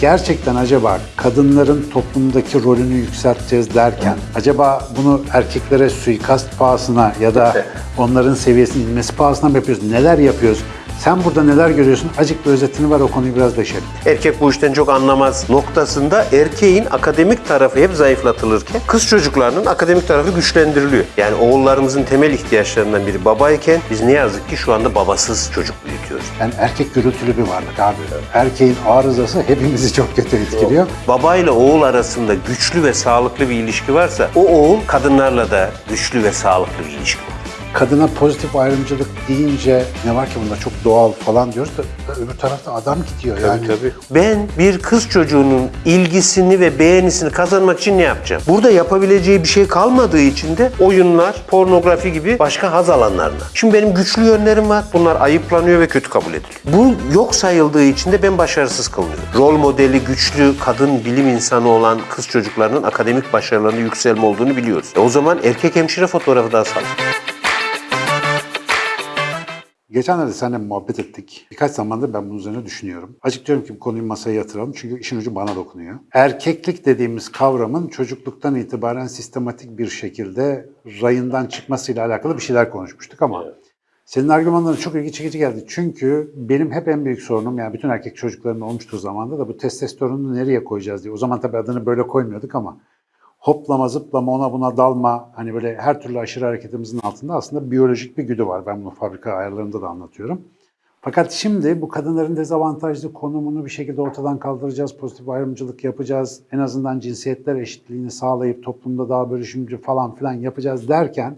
gerçekten acaba kadınların toplumdaki rolünü yükselteceğiz derken acaba bunu erkeklere suikast pahasına ya da onların seviyesinin inmesi pahasına mı yapıyoruz? Neler yapıyoruz? Sen burada neler görüyorsun? Acık bir özetini var o konuyu biraz deşelim. Erkek bu işten çok anlamaz noktasında erkeğin akademik tarafı hep zayıflatılırken kız çocuklarının akademik tarafı güçlendiriliyor. Yani oğullarımızın temel ihtiyaçlarından biri babayken biz ne yazık ki şu anda babasız çocuk büyütüyoruz. Yani erkek gürültülü bir varlık abi. Erkeğin arızası hepimizi çok kötü etkiliyor. Babayla oğul arasında güçlü ve sağlıklı bir ilişki varsa o oğul kadınlarla da güçlü ve sağlıklı bir ilişki. Kadına pozitif ayrımcılık deyince ne var ki bunda çok doğal falan diyoruz da öbür tarafta adam gidiyor yani. Ben bir kız çocuğunun ilgisini ve beğenisini kazanmak için ne yapacağım? Burada yapabileceği bir şey kalmadığı için de oyunlar, pornografi gibi başka haz alanlarına. Şimdi benim güçlü yönlerim var. Bunlar ayıplanıyor ve kötü kabul ediliyor. Bu yok sayıldığı için de ben başarısız kılınıyorum. Rol modeli güçlü kadın bilim insanı olan kız çocuklarının akademik başarılarında yükselme olduğunu biliyoruz. E o zaman erkek hemşire fotoğrafı da asalım. Geçenlerde seninle muhabbet ettik. Birkaç zamandır ben bunun üzerine düşünüyorum. Açık diyorum ki bu konuyu masaya yatıralım çünkü işin ucu bana dokunuyor. Erkeklik dediğimiz kavramın çocukluktan itibaren sistematik bir şekilde rayından çıkmasıyla alakalı bir şeyler konuşmuştuk ama senin argümanların çok ilgi çekici geldi. Çünkü benim hep en büyük sorunum yani bütün erkek çocukların olmuştur zamanda da bu testosteronu nereye koyacağız diye. O zaman tabii adını böyle koymuyorduk ama hoplama, zıplama, ona buna dalma, hani böyle her türlü aşırı hareketimizin altında aslında biyolojik bir güdü var. Ben bunu fabrika ayarlarında da anlatıyorum. Fakat şimdi bu kadınların dezavantajlı konumunu bir şekilde ortadan kaldıracağız, pozitif ayrımcılık yapacağız, en azından cinsiyetler eşitliğini sağlayıp toplumda daha bölüşümcü falan filan yapacağız derken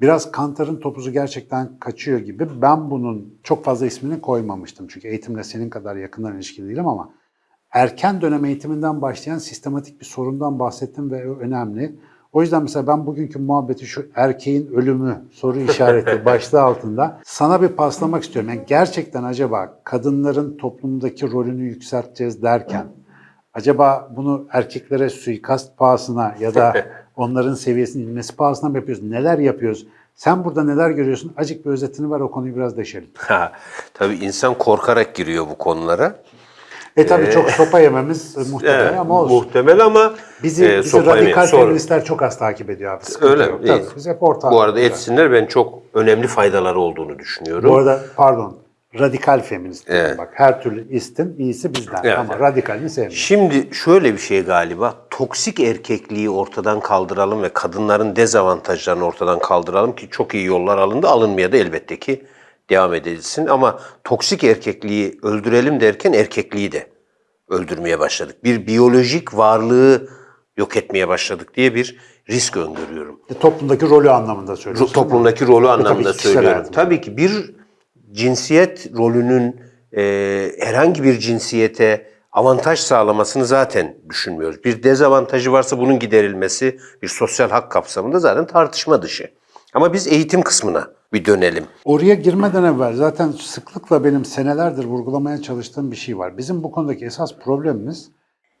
biraz kantarın topuzu gerçekten kaçıyor gibi. Ben bunun çok fazla ismini koymamıştım çünkü eğitimle senin kadar yakından ilişkili değilim ama erken dönem eğitiminden başlayan sistematik bir sorundan bahsettim ve önemli. O yüzden mesela ben bugünkü muhabbeti şu erkeğin ölümü soru işareti başlığı altında sana bir paslamak istiyorum. Yani gerçekten acaba kadınların toplumdaki rolünü yükselteceğiz derken acaba bunu erkeklere suikast pahasına ya da onların seviyesinin inmesi pahasına mı yapıyoruz? Neler yapıyoruz? Sen burada neler görüyorsun? Acık bir özetini ver o konuyu biraz deşelim. Ha, tabii insan korkarak giriyor bu konulara. E tabii çok sopa yememiz e, muhtemel Evet, ama olsun. Muhtemel ama Bizi, e, bizi radikal. Sonra- feministler çok az takip ediyor abi. Sıkıntı Öyle yok. mi? Tabii, biz hep ortak. Bu arada etsinler ben çok önemli faydaları olduğunu düşünüyorum. Bu arada pardon radikal feminist. Evet. Bak her türlü istin iyisi bizden Evet, ama radikalini sevmiyorum. Şimdi şöyle bir şey galiba toksik erkekliği ortadan kaldıralım ve kadınların dezavantajlarını ortadan kaldıralım ki çok iyi yollar alındı alınmaya da elbette ki devam edilsin ama toksik erkekliği öldürelim derken erkekliği de öldürmeye başladık. Bir biyolojik varlığı yok etmeye başladık diye bir risk öngörüyorum. E, toplumdaki rolü anlamında söylüyorsun. Toplumdaki rolü anlamında kişisel söylüyorum. hayatım. Tabii ki bir cinsiyet rolünün e, herhangi bir cinsiyete avantaj sağlamasını zaten düşünmüyoruz. Bir dezavantajı varsa bunun giderilmesi bir sosyal hak kapsamında zaten tartışma dışı. Ama biz eğitim kısmına bir dönelim. Oraya girmeden evvel zaten sıklıkla benim senelerdir vurgulamaya çalıştığım bir şey var. Bizim bu konudaki esas problemimiz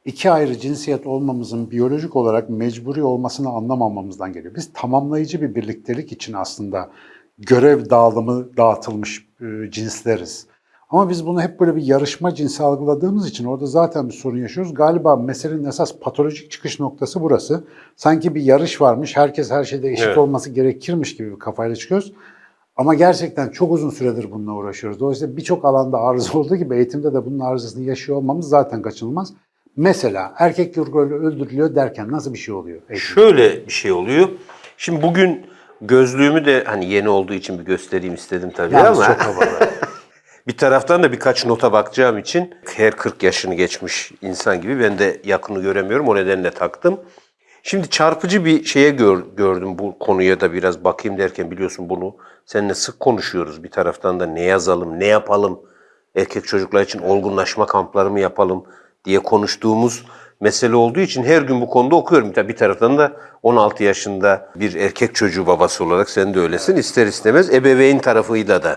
iki ayrı cinsiyet olmamızın biyolojik olarak mecburi olmasını anlamamamızdan geliyor. Biz tamamlayıcı bir birliktelik için aslında görev dağılımı dağıtılmış e, cinsleriz. Ama biz bunu hep böyle bir yarışma cinsi algıladığımız için orada zaten bir sorun yaşıyoruz. Galiba meselenin esas patolojik çıkış noktası burası. Sanki bir yarış varmış, herkes her şeyde eşit Evet. olması gerekirmiş gibi bir kafayla çıkıyoruz. Ama gerçekten çok uzun süredir bununla uğraşıyoruz. Dolayısıyla birçok alanda arıza olduğu gibi eğitimde de bunun arızasını yaşıyor olmamız zaten kaçınılmaz. Mesela erkek rolü öldürülüyor derken nasıl bir şey oluyor? eğitimde? Şöyle bir şey oluyor. Şimdi bugün gözlüğümü de hani yeni olduğu için bir göstereyim istedim tabii Yalnız ama çok havalı. Bir taraftan da birkaç nota bakacağım için her 40 yaşını geçmiş insan gibi ben de yakını göremiyorum. O nedenle taktım. Şimdi çarpıcı bir şeye gör- gördüm bu konuya da biraz bakayım derken biliyorsun bunu seninle sık konuşuyoruz. Bir taraftan da ne yazalım, ne yapalım, erkek çocuklar için olgunlaşma kampları mı yapalım diye konuştuğumuz mesele olduğu için her gün bu konuda okuyorum. Tabii bir taraftan da 16 yaşında bir erkek çocuğu babası olarak sen de öylesin. İster istemez ebeveyn tarafıyla da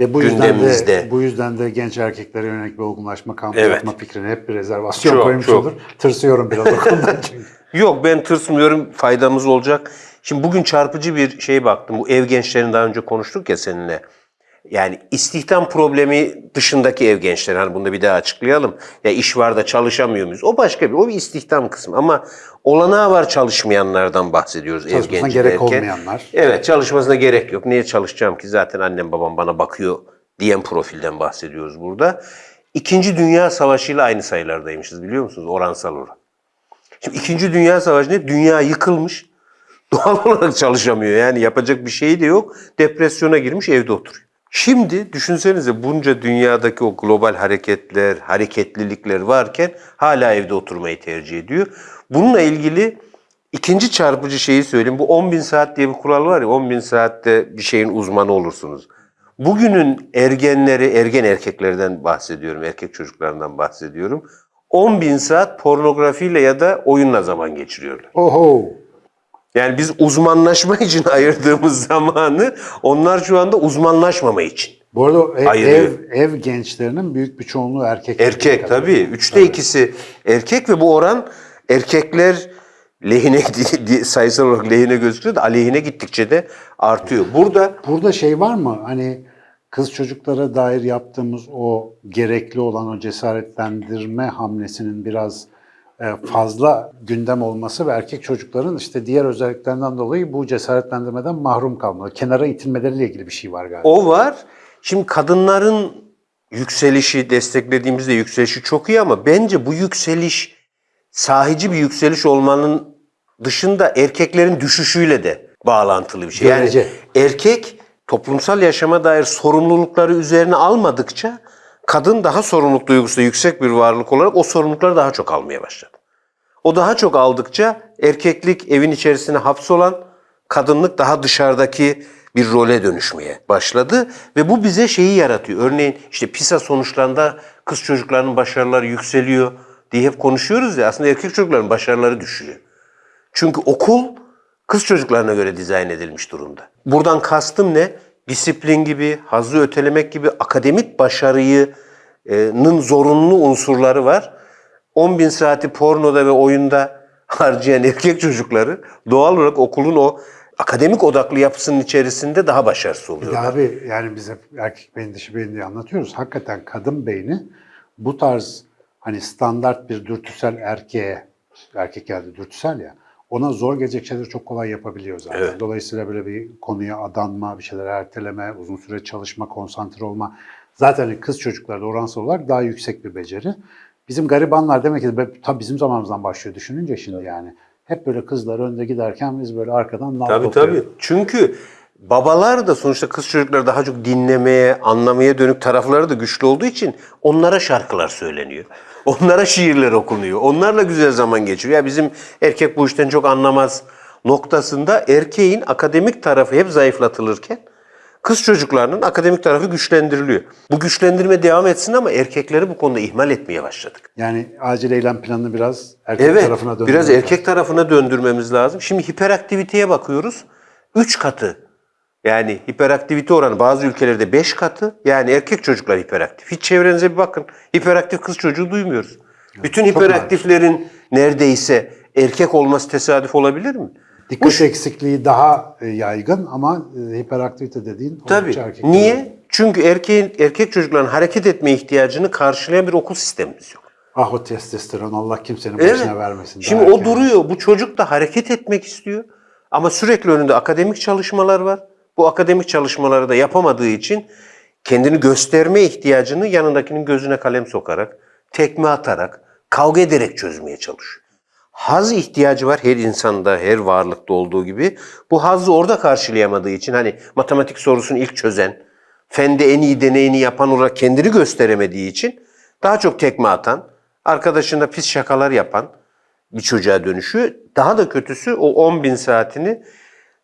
Ve bu yüzden gündemimizde. de bu yüzden de genç erkeklere yönelik bir olgunlaşma kampı Evet. yapma fikrine hep bir rezervasyon Çok, koymuş çok. olur. Tırsıyorum biraz o konudan çünkü. Yok ben tırsmıyorum faydamız olacak. Şimdi bugün çarpıcı bir şey baktım. Bu ev gençlerini daha önce konuştuk ya seninle. Yani istihdam problemi dışındaki ev gençleri. Hani bunu da bir daha açıklayalım. Ya iş var da çalışamıyor muyuz? O başka bir, o bir istihdam kısmı. Ama olanağı var çalışmayanlardan bahsediyoruz ev genci gerek derken. olmayanlar. Evet çalışmasına gerek yok. Niye çalışacağım ki zaten annem babam bana bakıyor diyen profilden bahsediyoruz burada. İkinci Dünya Savaşı ile aynı sayılardaymışız biliyor musunuz? Oransal olarak. Şimdi İkinci Dünya Savaşı ne? Dünya yıkılmış. Doğal olarak çalışamıyor. Yani yapacak bir şey de yok. Depresyona girmiş evde oturuyor. Şimdi düşünsenize bunca dünyadaki o global hareketler, hareketlilikler varken hala evde oturmayı tercih ediyor. Bununla ilgili ikinci çarpıcı şeyi söyleyeyim. Bu 10 bin saat diye bir kural var ya 10 bin saatte bir şeyin uzmanı olursunuz. Bugünün ergenleri, ergen erkeklerden bahsediyorum, erkek çocuklarından bahsediyorum. 10 bin saat pornografiyle ya da oyunla zaman geçiriyorlar. Oho. Yani biz uzmanlaşma için ayırdığımız zamanı onlar şu anda uzmanlaşmama için. Bu arada ev, Ayırıyor. ev, ev gençlerinin büyük bir çoğunluğu erkek. Erkek tabii. Üçte ikisi erkek ve bu oran erkekler lehine sayısal olarak lehine gözüküyor da aleyhine gittikçe de artıyor. Burada Burada şey var mı? Hani kız çocuklara dair yaptığımız o gerekli olan o cesaretlendirme hamlesinin biraz fazla gündem olması ve erkek çocukların işte diğer özelliklerinden dolayı bu cesaretlendirmeden mahrum kalmaları, kenara itilmeleriyle ilgili bir şey var galiba. O var. Şimdi kadınların yükselişi, desteklediğimizde yükselişi çok iyi ama bence bu yükseliş sahici bir yükseliş olmanın dışında erkeklerin düşüşüyle de bağlantılı bir şey. Görece. Yani erkek toplumsal yaşama dair sorumlulukları üzerine almadıkça kadın daha sorumluluk duygusu yüksek bir varlık olarak o sorumlulukları daha çok almaya başladı. O daha çok aldıkça erkeklik evin içerisine hapsolan, kadınlık daha dışarıdaki bir role dönüşmeye başladı ve bu bize şeyi yaratıyor. Örneğin işte PISA sonuçlarında kız çocuklarının başarıları yükseliyor diye hep konuşuyoruz ya aslında erkek çocukların başarıları düşüyor. Çünkü okul kız çocuklarına göre dizayn edilmiş durumda. Buradan kastım ne? Disiplin gibi, hazzı ötelemek gibi akademik başarının zorunlu unsurları var. 10 bin saati pornoda ve oyunda harcayan erkek çocukları doğal olarak okulun o akademik odaklı yapısının içerisinde daha başarısız Ya oluyorlar. abi yani biz hep erkek beyni dişi beyni diye anlatıyoruz. Hakikaten kadın beyni bu tarz hani standart bir dürtüsel erkeğe, erkek geldi dürtüsel ya, ona zor gelecek şeyleri çok kolay yapabiliyor zaten. Evet. Dolayısıyla böyle bir konuya adanma, bir şeyler erteleme, uzun süre çalışma, konsantre olma. Zaten kız çocuklarda oransal olarak daha yüksek bir beceri. Bizim garibanlar demek ki tabii bizim zamanımızdan başlıyor düşününce şimdi yani. Hep böyle kızlar önde giderken biz böyle arkadan nal Tabii topluyoruz. tabii. Çünkü babalar da sonuçta kız çocukları daha çok dinlemeye, anlamaya dönük tarafları da güçlü olduğu için onlara şarkılar söyleniyor. Onlara şiirler okunuyor. Onlarla güzel zaman geçiriyor. Ya bizim erkek bu işten çok anlamaz noktasında erkeğin akademik tarafı hep zayıflatılırken kız çocuklarının akademik tarafı güçlendiriliyor. Bu güçlendirme devam etsin ama erkekleri bu konuda ihmal etmeye başladık. Yani acil eylem planını biraz erkek Evet, tarafına döndürmek biraz lazım. erkek tarafına döndürmemiz lazım. Şimdi hiperaktiviteye bakıyoruz. 3 katı. Yani hiperaktivite oranı bazı ülkelerde 5 katı. Yani erkek çocuklar hiperaktif. Hiç çevrenize bir bakın. Hiperaktif kız çocuğu duymuyoruz. Bütün hiperaktiflerin neredeyse erkek olması tesadüf olabilir mi? Dikkat eksikliği daha e, yaygın ama e, hiperaktivite dediğin Tabii. erkek. Niye? Çünkü erkeğin erkek çocukların hareket etme ihtiyacını karşılayan bir okul sistemimiz yok. Ah o testosteron Allah kimsenin başına vermesin. Şimdi o erken. duruyor. Bu çocuk da hareket etmek istiyor. Ama sürekli önünde akademik çalışmalar var. Bu akademik çalışmaları da yapamadığı için kendini gösterme ihtiyacını yanındakinin gözüne kalem sokarak, tekme atarak, kavga ederek çözmeye çalışıyor. Haz ihtiyacı var her insanda, her varlıkta olduğu gibi. Bu hazzı orada karşılayamadığı için hani matematik sorusunu ilk çözen, fende en iyi deneyini yapan olarak kendini gösteremediği için daha çok tekme atan, arkadaşına pis şakalar yapan bir çocuğa dönüşüyor. Daha da kötüsü o 10 bin saatini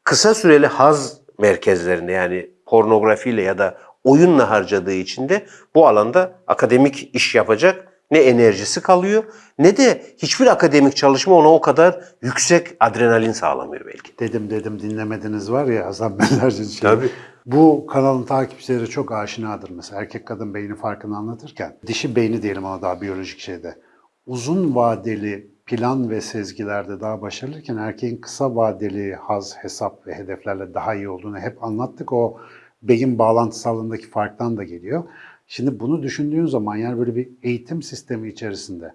kısa süreli haz merkezlerinde yani pornografiyle ya da oyunla harcadığı için de bu alanda akademik iş yapacak ne enerjisi kalıyor ne de hiçbir akademik çalışma ona o kadar yüksek adrenalin sağlamıyor belki. Dedim dedim dinlemediniz var ya Hasan Benlerci'nin şeyi. Tabii. Bu kanalın takipçileri çok aşinadır mesela erkek kadın beyni farkını anlatırken. Dişi beyni diyelim ona daha biyolojik şeyde. Uzun vadeli plan ve sezgilerde daha başarılıyken erkeğin kısa vadeli haz, hesap ve hedeflerle daha iyi olduğunu hep anlattık. O beyin bağlantısallığındaki farktan da geliyor. Şimdi bunu düşündüğün zaman yani böyle bir eğitim sistemi içerisinde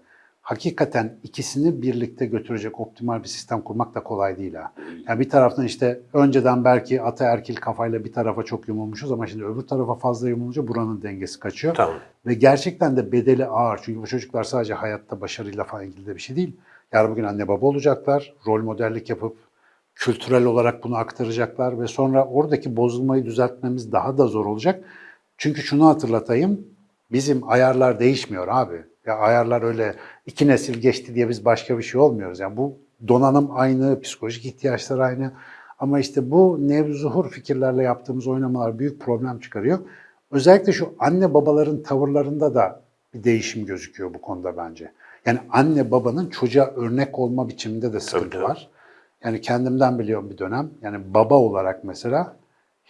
hakikaten ikisini birlikte götürecek optimal bir sistem kurmak da kolay değil ha. Yani bir taraftan işte önceden belki ataerkil kafayla bir tarafa çok yumulmuşuz ama şimdi öbür tarafa fazla yumulunca buranın dengesi kaçıyor. Tamam. Ve gerçekten de bedeli ağır. Çünkü bu çocuklar sadece hayatta başarıyla falan ilgili de bir şey değil. Yarın bugün anne baba olacaklar, rol modellik yapıp kültürel olarak bunu aktaracaklar ve sonra oradaki bozulmayı düzeltmemiz daha da zor olacak. Çünkü şunu hatırlatayım, bizim ayarlar değişmiyor abi. Ya ayarlar öyle iki nesil geçti diye biz başka bir şey olmuyoruz. Yani bu donanım aynı, psikolojik ihtiyaçlar aynı. Ama işte bu nevzuhur fikirlerle yaptığımız oynamalar büyük problem çıkarıyor. Özellikle şu anne babaların tavırlarında da bir değişim gözüküyor bu konuda bence. Yani anne babanın çocuğa örnek olma biçiminde de sıkıntı tabii. var. Yani kendimden biliyorum bir dönem. Yani baba olarak mesela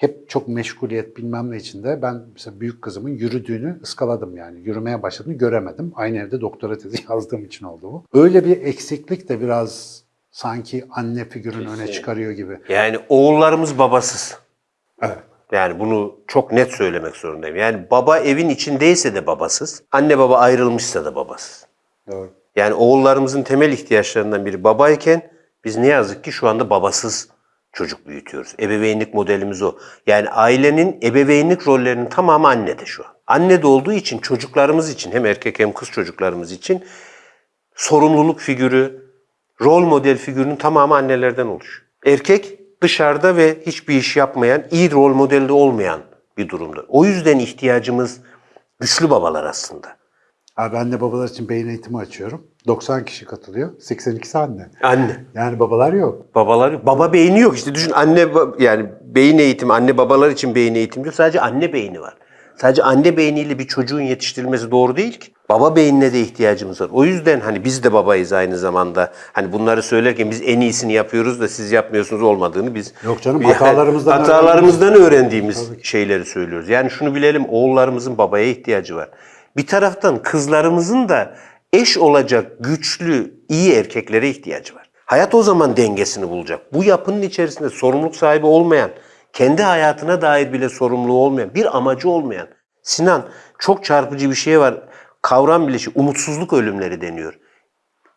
hep çok meşguliyet bilmem ne içinde ben mesela büyük kızımın yürüdüğünü ıskaladım yani. Yürümeye başladığını göremedim. Aynı evde doktora tezi yazdığım için oldu bu. Öyle bir eksiklik de biraz sanki anne figürünü öne çıkarıyor gibi. Yani oğullarımız babasız. Evet. Yani bunu çok net söylemek zorundayım. Yani baba evin içindeyse de babasız, anne baba ayrılmışsa da babasız. Doğru. Yani oğullarımızın temel ihtiyaçlarından biri babayken biz ne yazık ki şu anda babasız çocuk büyütüyoruz. Ebeveynlik modelimiz o. Yani ailenin ebeveynlik rollerinin tamamı annede şu an. Annede olduğu için çocuklarımız için hem erkek hem kız çocuklarımız için sorumluluk figürü, rol model figürünün tamamı annelerden oluşuyor. Erkek dışarıda ve hiçbir iş yapmayan, iyi rol modelde olmayan bir durumda. O yüzden ihtiyacımız güçlü babalar aslında. Abi anne babalar için beyin eğitimi açıyorum. 90 kişi katılıyor. 82'si anne. Anne. Yani babalar yok. Babalar baba beyni yok işte düşün anne yani beyin eğitimi anne babalar için beyin eğitimi yok sadece anne beyni var. Sadece anne beyniyle bir çocuğun yetiştirilmesi doğru değil ki. Baba beynine de ihtiyacımız var. O yüzden hani biz de babayız aynı zamanda. Hani bunları söylerken biz en iyisini yapıyoruz da siz yapmıyorsunuz olmadığını biz Yok canım, Yani hatalarımızdan hatalarımızdan öğrendiğimiz şeyleri söylüyoruz. Yani şunu bilelim oğullarımızın babaya ihtiyacı var. Bir taraftan kızlarımızın da eş olacak güçlü, iyi erkeklere ihtiyacı var. Hayat o zaman dengesini bulacak. Bu yapının içerisinde sorumluluk sahibi olmayan, kendi hayatına dair bile sorumluluğu olmayan, bir amacı olmayan. Sinan çok çarpıcı bir şey var. Kavram bileşi umutsuzluk ölümleri deniyor.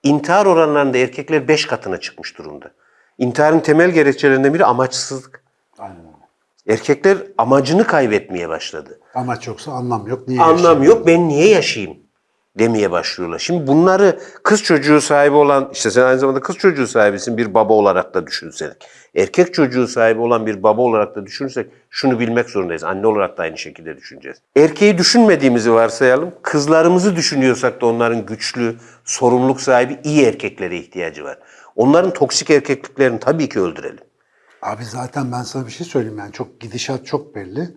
İntihar oranlarında erkekler 5 katına çıkmış durumda. İntiharın temel gerekçelerinden biri amaçsızlık. Aynen. Erkekler amacını kaybetmeye başladı. Amaç yoksa anlam yok. Niye Anlam yaşayalım? yok ben niye yaşayayım demeye başlıyorlar. Şimdi bunları kız çocuğu sahibi olan işte sen aynı zamanda kız çocuğu sahibisin bir baba olarak da düşünsek. Erkek çocuğu sahibi olan bir baba olarak da düşünürsek şunu bilmek zorundayız. Anne olarak da aynı şekilde düşüneceğiz. Erkeği düşünmediğimizi varsayalım. Kızlarımızı düşünüyorsak da onların güçlü, sorumluluk sahibi iyi erkeklere ihtiyacı var. Onların toksik erkekliklerini tabii ki öldürelim. Abi zaten ben sana bir şey söyleyeyim yani çok gidişat çok belli.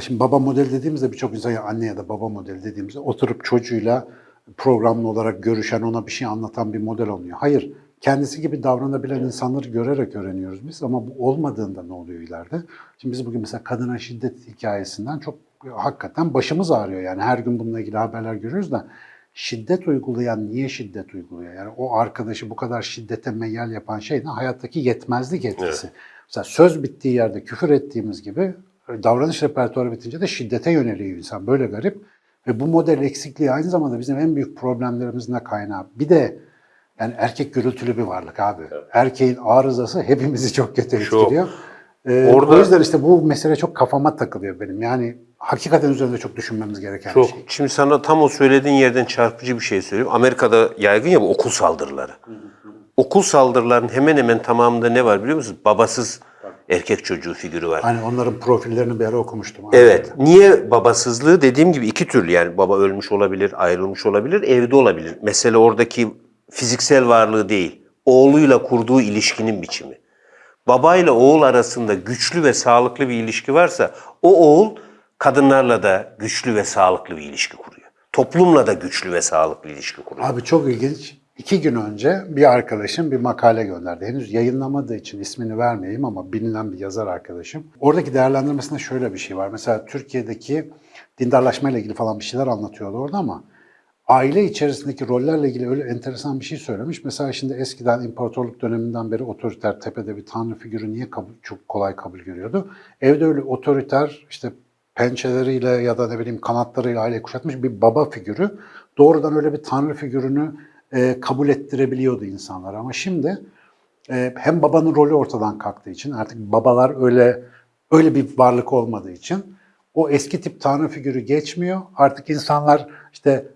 Şimdi baba model dediğimizde birçok insan ya anne ya da baba model dediğimizde oturup çocuğuyla programlı olarak görüşen ona bir şey anlatan bir model olmuyor. Hayır kendisi gibi davranabilen insanları görerek öğreniyoruz biz ama bu olmadığında ne oluyor ileride? Şimdi biz bugün mesela kadına şiddet hikayesinden çok hakikaten başımız ağrıyor yani her gün bununla ilgili haberler görüyoruz da şiddet uygulayan niye şiddet uyguluyor? Yani o arkadaşı bu kadar şiddete meyyal yapan şey ne? Hayattaki yetmezlik etkisi. Mesela söz bittiği yerde küfür ettiğimiz gibi davranış repertuarı bitince de şiddete yöneliyor insan. Böyle garip. Ve bu model eksikliği aynı zamanda bizim en büyük problemlerimizin de kaynağı. Bir de yani erkek gürültülü bir varlık abi. Erkeğin arızası hepimizi çok kötü etkiliyor. Ee, Orada- O yüzden işte bu mesele çok kafama takılıyor benim. Yani hakikaten üzerinde çok düşünmemiz gereken bir Çok. şey. Şimdi sana tam o söylediğin yerden çarpıcı bir şey söyleyeyim. Amerika'da yaygın ya bu okul saldırıları. Okul saldırılarının hemen hemen tamamında ne var biliyor musunuz? Babasız erkek çocuğu figürü var. Hani onların profillerini bir ara okumuştum. Evet. Niye babasızlığı? Dediğim gibi iki türlü yani baba ölmüş olabilir, ayrılmış olabilir, evde olabilir. Mesele oradaki fiziksel varlığı değil. Oğluyla kurduğu ilişkinin biçimi. Babayla oğul arasında güçlü ve sağlıklı bir ilişki varsa o oğul kadınlarla da güçlü ve sağlıklı bir ilişki kuruyor. Toplumla da güçlü ve sağlıklı ilişki kuruyor. Abi çok ilginç. İki gün önce bir arkadaşım bir makale gönderdi. Henüz yayınlamadığı için ismini vermeyeyim ama bilinen bir yazar arkadaşım. Oradaki değerlendirmesinde şöyle bir şey var. Mesela Türkiye'deki dindarlaşma ile ilgili falan bir şeyler anlatıyordu orada ama aile içerisindeki rollerle ilgili öyle enteresan bir şey söylemiş. Mesela şimdi eskiden imparatorluk döneminden beri otoriter tepede bir tanrı figürü niye kabul, çok kolay kabul görüyordu? Evde öyle otoriter işte pençeleriyle ya da ne bileyim kanatlarıyla aile kuşatmış bir baba figürü doğrudan öyle bir tanrı figürünü e, kabul ettirebiliyordu insanlar. Ama şimdi e, hem babanın rolü ortadan kalktığı için artık babalar öyle öyle bir varlık olmadığı için o eski tip tanrı figürü geçmiyor. Artık insanlar işte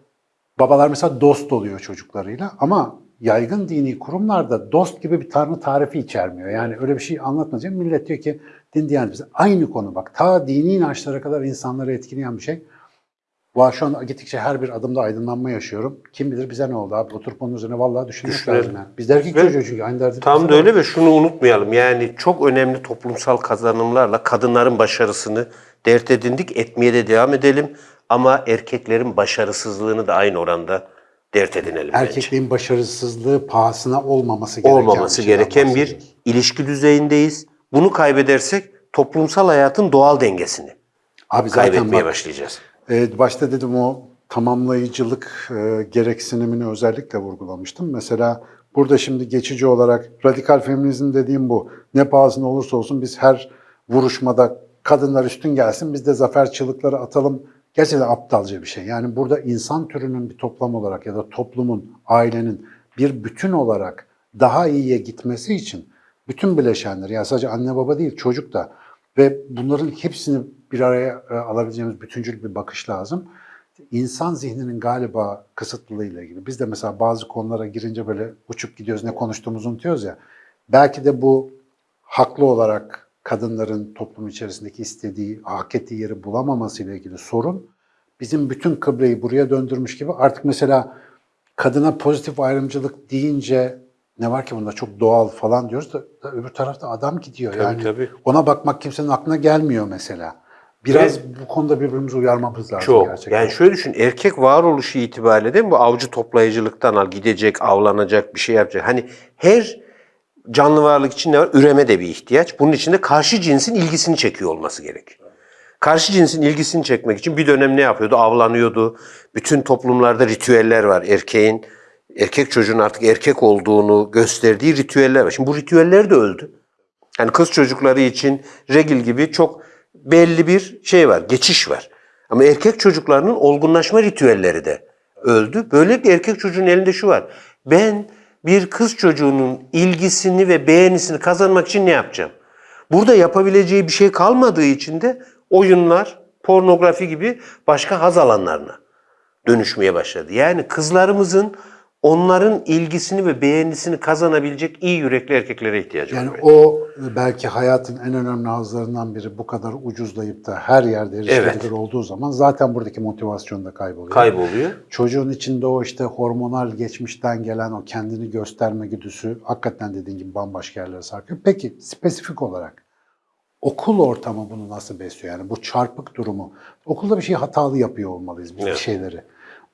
babalar mesela dost oluyor çocuklarıyla ama yaygın dini kurumlarda dost gibi bir tanrı tarifi içermiyor. Yani öyle bir şey anlatmayacak. Millet diyor ki din diyanet bize aynı konu bak. Ta dini inançlara kadar insanları etkileyen bir şey. Şu an gittikçe her bir adımda aydınlanma yaşıyorum. Kim bilir bize ne oldu abi? Oturup onun üzerine vallahi düşünmek lazım yani. Biz de erkek Ve çocuğu çünkü aynı derdi. Tam da var. öyle ve şunu unutmayalım. Yani çok önemli toplumsal kazanımlarla kadınların başarısını dert edindik, etmeye de devam edelim. Ama erkeklerin başarısızlığını da aynı oranda dert edinelim bence. Erkekliğin başarısızlığı pahasına olmaması gereken Olmaması gereken bir ilişki düzeyindeyiz. Bunu kaybedersek toplumsal hayatın doğal dengesini Abi zaten kaybetmeye bak, başlayacağız. E, başta dedim o tamamlayıcılık e, gereksinimini özellikle vurgulamıştım. Mesela burada şimdi geçici olarak radikal feminizm dediğim bu. Ne pahasına olursa olsun biz her vuruşmada kadınlar üstün gelsin biz de zafer çığlıkları atalım. Gerçekten aptalca bir şey. Yani burada insan türünün bir toplam olarak ya da toplumun, ailenin bir bütün olarak daha iyiye gitmesi için bütün bileşenler yani sadece anne baba değil çocuk da ve bunların hepsini bir araya e, alabileceğimiz bütüncül bir bakış lazım. İnsan zihninin galiba kısıtlılığıyla ilgili. Biz de mesela bazı konulara girince böyle uçup gidiyoruz, ne konuştuğumuzu unutuyoruz ya. Belki de bu haklı olarak kadınların toplum içerisindeki istediği, hak ettiği yeri bulamaması ile ilgili sorun bizim bütün kıbleyi buraya döndürmüş gibi artık mesela kadına pozitif ayrımcılık deyince ne var ki bunda çok doğal falan diyoruz da, da öbür tarafta adam gidiyor. yani tabii. ona bakmak kimsenin aklına gelmiyor mesela. Biraz bu konuda birbirimizi uyarmamız lazım Çok. gerçekten. Yani şöyle düşün, erkek varoluşu itibariyle değil mi? Bu avcı toplayıcılıktan al, gidecek, avlanacak, bir şey yapacak. Hani her canlı varlık için ne var? Üreme de bir ihtiyaç. Bunun için de karşı cinsin ilgisini çekiyor olması gerek. Karşı cinsin ilgisini çekmek için bir dönem ne yapıyordu? Avlanıyordu. Bütün toplumlarda ritüeller var. Erkeğin, erkek çocuğun artık erkek olduğunu gösterdiği ritüeller var. Şimdi bu ritüeller de öldü. Yani kız çocukları için regil gibi çok belli bir şey var, geçiş var. Ama erkek çocuklarının olgunlaşma ritüelleri de öldü. Böyle bir erkek çocuğun elinde şu var. Ben bir kız çocuğunun ilgisini ve beğenisini kazanmak için ne yapacağım? Burada yapabileceği bir şey kalmadığı için de oyunlar, pornografi gibi başka haz alanlarına dönüşmeye başladı. Yani kızlarımızın onların ilgisini ve beğenisini kazanabilecek iyi yürekli erkeklere ihtiyacı Yani var. o belki hayatın en önemli hazlarından biri bu kadar ucuzlayıp da her yerde erişilebilir Evet. olduğu zaman zaten buradaki motivasyon da kayboluyor. Kayboluyor. Çocuğun içinde o işte hormonal geçmişten gelen o kendini gösterme güdüsü hakikaten dediğin gibi bambaşka yerlere sarkıyor. Peki spesifik olarak okul ortamı bunu nasıl besliyor? Yani bu çarpık durumu. Okulda bir şey hatalı yapıyor olmalıyız biz bir Evet. şeyleri.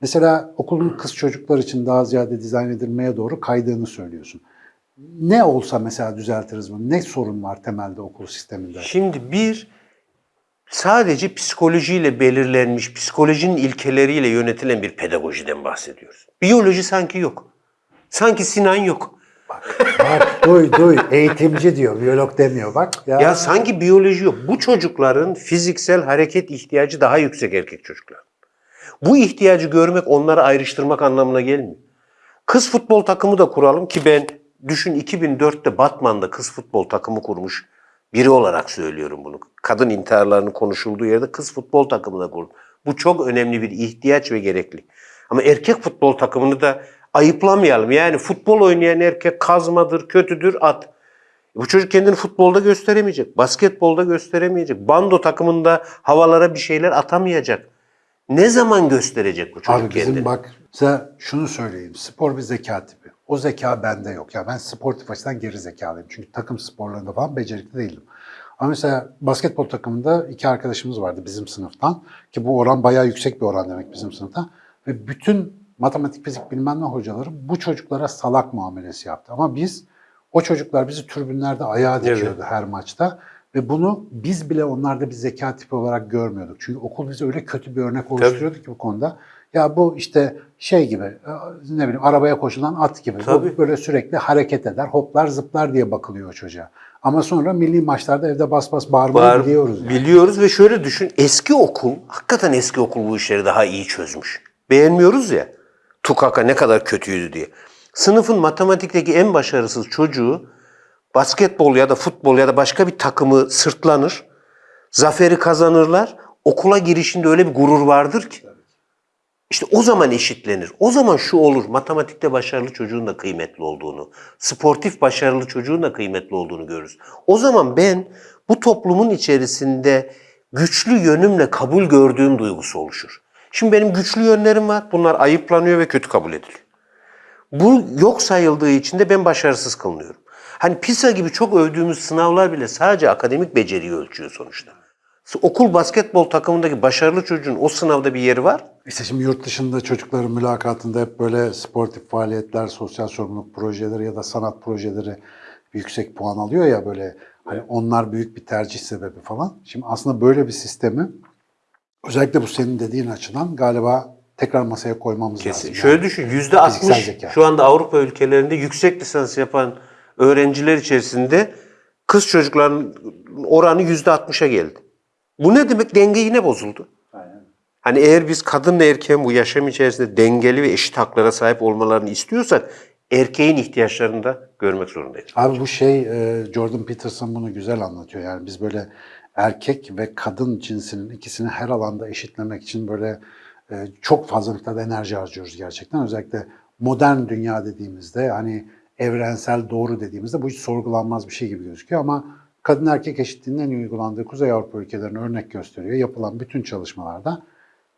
Mesela okulun kız çocuklar için daha ziyade dizayn edilmeye doğru kaydığını söylüyorsun. Ne olsa mesela düzeltiriz bunu? Ne sorun var temelde okul sisteminde? Şimdi bir sadece psikolojiyle belirlenmiş, psikolojinin ilkeleriyle yönetilen bir pedagojiden bahsediyoruz. Biyoloji sanki yok. Sanki Sinan yok. Bak duy duy eğitimci diyor, biyolog demiyor bak. Ya, Ya sanki biyoloji yok. Bu çocukların fiziksel hareket ihtiyacı daha yüksek erkek çocuklar. Bu ihtiyacı görmek onları ayrıştırmak anlamına gelmiyor. Kız futbol takımı da kuralım ki ben düşün 2004'te Batman'da kız futbol takımı kurmuş biri olarak söylüyorum bunu. Kadın intiharlarının konuşulduğu yerde kız futbol takımı da kurdum. Bu çok önemli bir ihtiyaç ve gerekli. Ama erkek futbol takımını da ayıplamayalım. Yani futbol oynayan erkek kazmadır, kötüdür, at. Bu çocuk kendini futbolda gösteremeyecek, basketbolda gösteremeyecek, bando takımında havalara bir şeyler atamayacak. Ne zaman gösterecek bu çocuk Abi bizim kendini? bak size şunu söyleyeyim. Spor bir zeka tipi. O zeka bende yok. Ya ben sportif açıdan geri zekalıyım. Çünkü takım sporlarında falan becerikli değilim. Ama mesela basketbol takımında iki arkadaşımız vardı bizim sınıftan. Ki bu oran bayağı yüksek bir oran demek bizim sınıfta. Ve bütün matematik, fizik bilmem ne hocaları bu çocuklara salak muamelesi yaptı. Ama biz, o çocuklar bizi tribünlerde ayağa dikiyordu her maçta. Ve bunu biz bile onlarda bir zeka tipi olarak görmüyorduk. Çünkü okul bize öyle kötü bir örnek oluşturuyordu ki bu konuda. Ya bu işte şey gibi e, ne bileyim arabaya koşulan at gibi. Bu Tabii. böyle sürekli hareket eder, hoplar zıplar diye bakılıyor o çocuğa. Ama sonra milli maçlarda evde bas bas bağırmayı Var, biliyoruz. Yani. Biliyoruz ve şöyle düşün. Eski okul, hakikaten eski okul bu işleri daha iyi çözmüş. Beğenmiyoruz ya. Tukaka ne kadar kötüydü diye. Sınıfın matematikteki en başarısız çocuğu basketbol ya da futbol ya da başka bir takımı sırtlanır. Zaferi kazanırlar. Okula girişinde öyle bir gurur vardır ki. İşte o zaman eşitlenir. O zaman şu olur. Matematikte başarılı çocuğun da kıymetli olduğunu, sportif başarılı çocuğun da kıymetli olduğunu görürüz. O zaman ben bu toplumun içerisinde güçlü yönümle kabul gördüğüm duygusu oluşur. Şimdi benim güçlü yönlerim var. Bunlar ayıplanıyor ve kötü kabul ediliyor. Bu yok sayıldığı için de ben başarısız kılınıyorum. Hani PISA gibi çok övdüğümüz sınavlar bile sadece akademik beceriyi ölçüyor sonuçta. Okul basketbol takımındaki başarılı çocuğun o sınavda bir yeri var. İşte şimdi yurt dışında çocukların mülakatında hep böyle sportif faaliyetler, sosyal sorumluluk projeleri ya da sanat projeleri yüksek puan alıyor ya böyle hani onlar büyük bir tercih sebebi falan. Şimdi aslında böyle bir sistemi özellikle bu senin dediğin açıdan galiba tekrar masaya koymamız Kesin. lazım. Şöyle Yani düşün, yüzde fiziksel 60 zeka. şu anda Avrupa ülkelerinde yüksek lisans yapan öğrenciler içerisinde kız çocukların oranı yüzde 60'a geldi. Bu ne demek? Denge yine bozuldu. Hani eğer biz kadınla erkeğin bu yaşam içerisinde dengeli ve eşit haklara sahip olmalarını istiyorsak erkeğin ihtiyaçlarını da görmek zorundayız. Abi bu şey e, Jordan Peterson bunu güzel anlatıyor. Yani biz böyle erkek ve kadın cinsinin ikisini her alanda eşitlemek için böyle e, çok fazla miktarda enerji harcıyoruz gerçekten. Özellikle modern dünya dediğimizde hani evrensel doğru dediğimizde bu hiç sorgulanmaz bir şey gibi gözüküyor ama kadın erkek eşitliğinin en uygulandığı Kuzey Avrupa ülkelerine örnek gösteriyor. Yapılan bütün çalışmalarda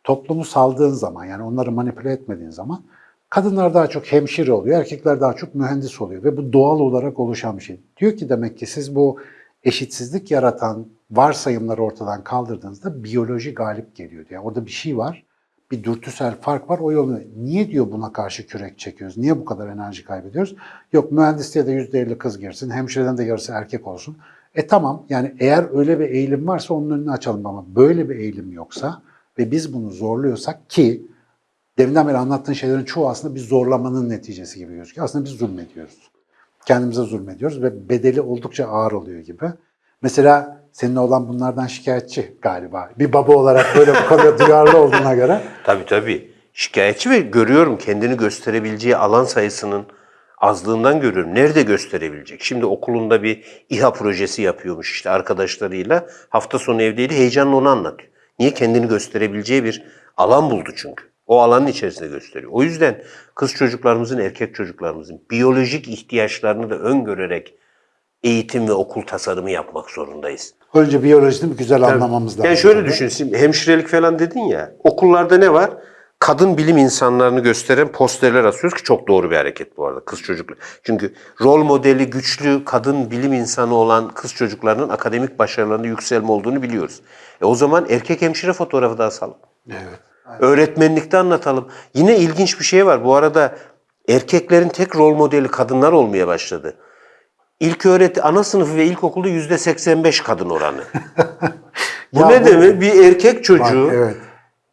toplumu saldığın zaman yani onları manipüle etmediğin zaman kadınlar daha çok hemşire oluyor, erkekler daha çok mühendis oluyor ve bu doğal olarak oluşan bir şey. Diyor ki demek ki siz bu eşitsizlik yaratan varsayımları ortadan kaldırdığınızda biyoloji galip geliyor. Yani orada bir şey var, bir dürtüsel fark var o yolu. Niye diyor buna karşı kürek çekiyoruz? Niye bu kadar enerji kaybediyoruz? Yok mühendisliğe de %50 kız girsin, hemşireden de yarısı erkek olsun. E tamam yani eğer öyle bir eğilim varsa onun önünü açalım ama böyle bir eğilim yoksa ve biz bunu zorluyorsak ki deminden beri anlattığın şeylerin çoğu aslında bir zorlamanın neticesi gibi gözüküyor. Aslında biz zulmediyoruz. Kendimize zulmediyoruz ve bedeli oldukça ağır oluyor gibi. Mesela senin olan bunlardan şikayetçi galiba. Bir baba olarak böyle bu konuda duyarlı olduğuna göre. Tabii tabii. Şikayetçi ve görüyorum kendini gösterebileceği alan sayısının azlığından görüyorum. Nerede gösterebilecek? Şimdi okulunda bir İHA projesi yapıyormuş işte arkadaşlarıyla. Hafta sonu evdeydi. Heyecanla onu anlatıyor. Niye? Kendini gösterebileceği bir alan buldu çünkü. O alanın içerisinde gösteriyor. O yüzden kız çocuklarımızın, erkek çocuklarımızın biyolojik ihtiyaçlarını da öngörerek eğitim ve okul tasarımı yapmak zorundayız. Önce biyolojini bir güzel anlamamız lazım. Yani şöyle düşün, şimdi hemşirelik falan dedin ya, okullarda ne var? Kadın bilim insanlarını gösteren posterler asıyoruz ki çok doğru bir hareket bu arada kız çocuklar. Çünkü rol modeli güçlü kadın bilim insanı olan kız çocuklarının akademik başarılarında yükselme olduğunu biliyoruz. E o zaman erkek hemşire fotoğrafı da asalım. Evet. Öğretmenlikte anlatalım. Yine ilginç bir şey var. Bu arada erkeklerin tek rol modeli kadınlar olmaya başladı. İlk öğreti ana sınıfı ve ilkokulda yüzde 85 kadın oranı. bu Ya ne bu- demek? Bir erkek çocuğu Bak, evet.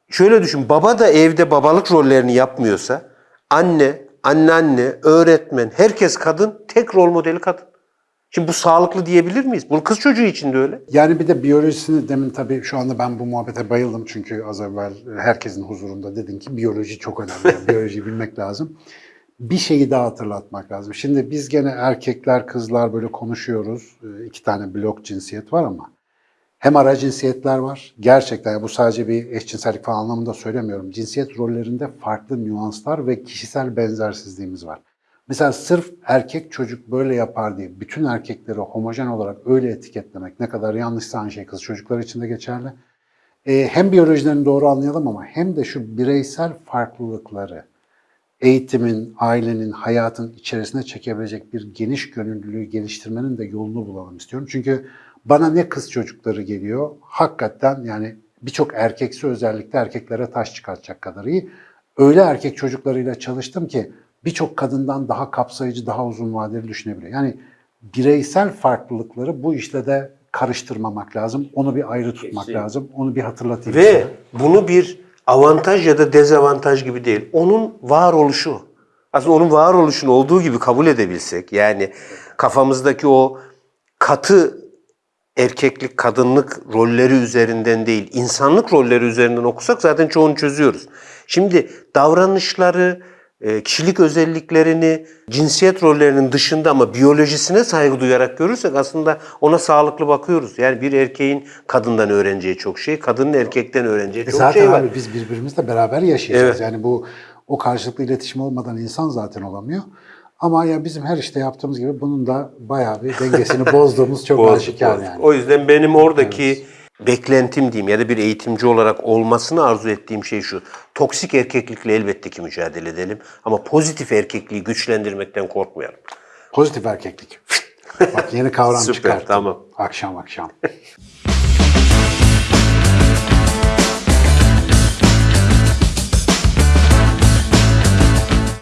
Şöyle düşün, baba da evde babalık rollerini yapmıyorsa, anne, anneanne, öğretmen, herkes kadın, tek rol modeli kadın. Şimdi bu sağlıklı diyebilir miyiz? Bu kız çocuğu için de öyle. Yani bir de biyolojisini demin tabii şu anda ben bu muhabbete bayıldım çünkü az evvel herkesin huzurunda dedin ki biyoloji çok önemli. Yani biyolojiyi bilmek lazım. Bir şeyi daha hatırlatmak lazım. Şimdi biz gene erkekler, kızlar böyle konuşuyoruz. Ee, İki tane blok cinsiyet var ama hem ara cinsiyetler var. Gerçekten bu sadece bir eşcinsellik falan anlamında söylemiyorum. Cinsiyet rollerinde farklı nüanslar ve kişisel benzersizliğimiz var. Mesela sırf erkek çocuk böyle yapar diye bütün erkekleri homojen olarak öyle etiketlemek ne kadar yanlışsa aynı şey kız çocuklar için de geçerli. Ee, hem biyolojilerini doğru anlayalım ama hem de şu bireysel farklılıkları eğitimin, ailenin, hayatın içerisine çekebilecek bir geniş gönüllülüğü geliştirmenin de yolunu bulalım istiyorum. Çünkü bana ne kız çocukları geliyor, hakikaten yani birçok erkeksi özellikle erkeklere taş çıkartacak kadar iyi. Öyle erkek çocuklarıyla çalıştım ki birçok kadından daha kapsayıcı, daha uzun vadeli düşünebiliyor. Yani bireysel farklılıkları bu işle de karıştırmamak lazım. Onu bir ayrı tutmak Kesin. lazım. Onu bir hatırlatayım. Ve size. bunu bir avantaj ya da dezavantaj gibi değil. Onun varoluşu. Aslında onun varoluşunu olduğu gibi kabul edebilsek yani kafamızdaki o katı erkeklik, kadınlık rolleri üzerinden değil, insanlık rolleri üzerinden okusak zaten çoğunu çözüyoruz. Şimdi davranışları, kişilik özelliklerini, cinsiyet rollerinin dışında ama biyolojisine saygı duyarak görürsek aslında ona sağlıklı bakıyoruz. Yani bir erkeğin kadından öğreneceği çok şey, kadının erkekten öğreneceği E çok zaten şey var. abi biz birbirimizle beraber yaşayacağız. Yani bu o karşılıklı iletişim olmadan insan zaten olamıyor. Ama ya bizim her işte yaptığımız gibi bunun da bayağı bir dengesini bozduğumuz çok aşikar yani. O yüzden benim oradaki beklentim diyeyim ya da bir eğitimci olarak olmasını arzu ettiğim şey şu. Toksik erkeklikle elbette ki mücadele edelim ama pozitif erkekliği güçlendirmekten korkmayalım. Pozitif erkeklik. Bak yeni kavram Süper, çıkarttım. tamam. Akşam akşam.